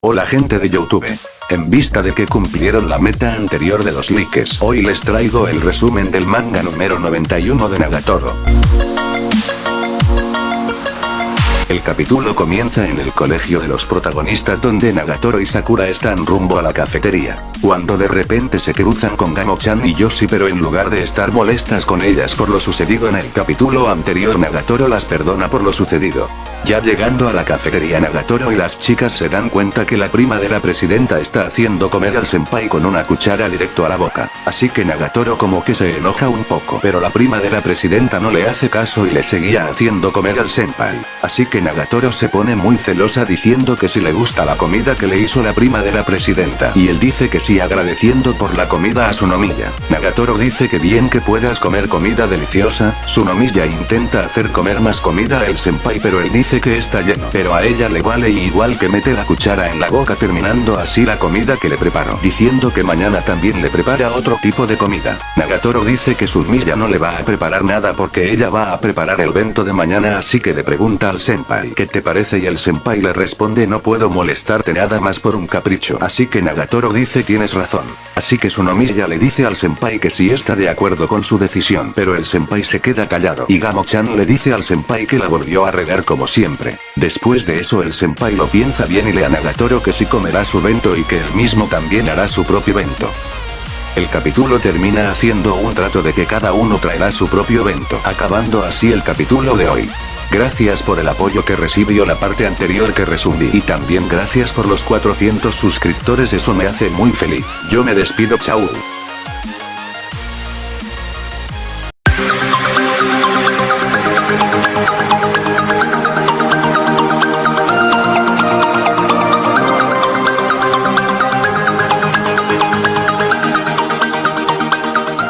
Hola gente de Youtube. En vista de que cumplieron la meta anterior de los likes, hoy les traigo el resumen del manga número 91 de Nagatoro. El capítulo comienza en el colegio de los protagonistas donde Nagatoro y Sakura están rumbo a la cafetería, cuando de repente se cruzan con Gamo-chan y Yoshi pero en lugar de estar molestas con ellas por lo sucedido en el capítulo anterior Nagatoro las perdona por lo sucedido. Ya llegando a la cafetería Nagatoro y las chicas se dan cuenta que la prima de la presidenta está haciendo comer al senpai con una cuchara directo a la boca, así que Nagatoro como que se enoja un poco pero la prima de la presidenta no le hace caso y le seguía haciendo comer al senpai, así que Nagatoro se pone muy celosa diciendo que si le gusta la comida que le hizo la prima de la presidenta. Y él dice que sí agradeciendo por la comida a su nomilla. Nagatoro dice que bien que puedas comer comida deliciosa, su nomilla intenta hacer comer más comida el senpai pero él dice que está lleno. Pero a ella le vale igual que mete la cuchara en la boca terminando así la comida que le preparó. Diciendo que mañana también le prepara otro tipo de comida. Nagatoro dice que su nomilla no le va a preparar nada porque ella va a preparar el vento de mañana así que le pregunta al senpai ¿qué te parece? Y el senpai le responde no puedo molestarte nada más por un capricho. Así que Nagatoro dice tienes razón. Así que Sunomiya le dice al senpai que sí está de acuerdo con su decisión. Pero el senpai se queda callado. Y Gamo-chan le dice al senpai que la volvió a regar como siempre. Después de eso el senpai lo piensa bien y le a Nagatoro que sí comerá su vento y que él mismo también hará su propio vento. El capítulo termina haciendo un trato de que cada uno traerá su propio vento, acabando así el capítulo de hoy. Gracias por el apoyo que recibió la parte anterior que resumí y también gracias por los 400 suscriptores eso me hace muy feliz. Yo me despido chao.